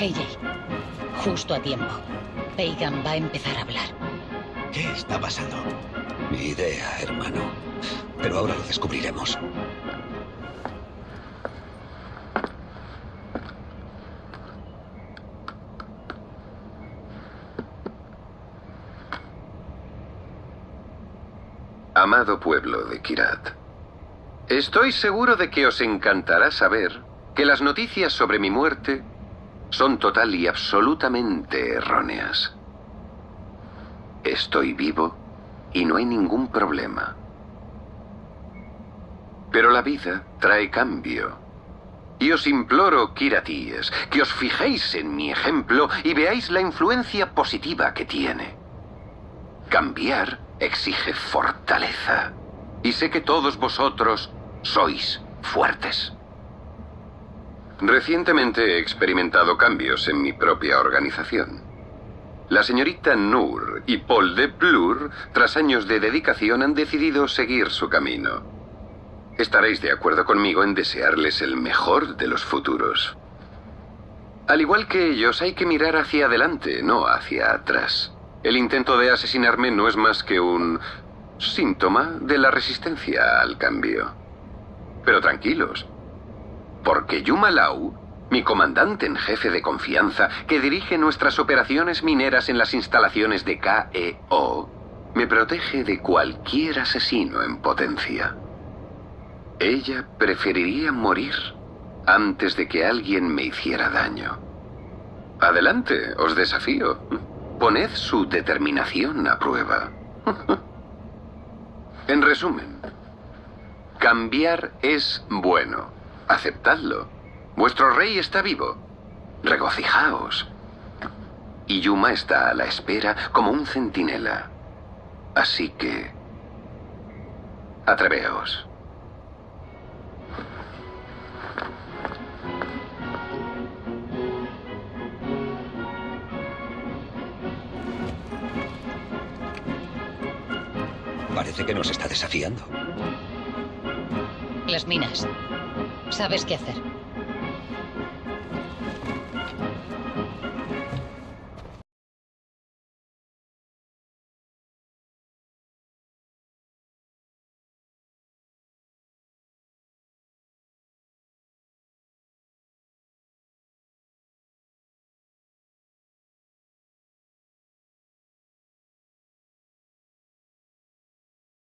AJ, justo a tiempo. Pagan va a empezar a hablar. ¿Qué está pasando? Ni idea, hermano. Pero ahora lo descubriremos. Amado pueblo de Kirat, estoy seguro de que os encantará saber que las noticias sobre mi muerte son total y absolutamente erróneas. Estoy vivo y no hay ningún problema. Pero la vida trae cambio. Y os imploro, Kiratíes, que os fijéis en mi ejemplo y veáis la influencia positiva que tiene. Cambiar exige fortaleza. Y sé que todos vosotros sois fuertes. Recientemente he experimentado cambios en mi propia organización. La señorita Noor y Paul de Blur, tras años de dedicación, han decidido seguir su camino. Estaréis de acuerdo conmigo en desearles el mejor de los futuros. Al igual que ellos, hay que mirar hacia adelante, no hacia atrás. El intento de asesinarme no es más que un síntoma de la resistencia al cambio. Pero tranquilos, porque Yuma Lau, mi comandante en jefe de confianza, que dirige nuestras operaciones mineras en las instalaciones de KEO, me protege de cualquier asesino en potencia. Ella preferiría morir antes de que alguien me hiciera daño. Adelante, os desafío. Poned su determinación a prueba. en resumen, cambiar es bueno. Aceptadlo. Vuestro rey está vivo. Regocijaos. Y Yuma está a la espera como un centinela. Así que... Atreveos. Parece que nos está desafiando. Las minas. ¿Sabes qué hacer?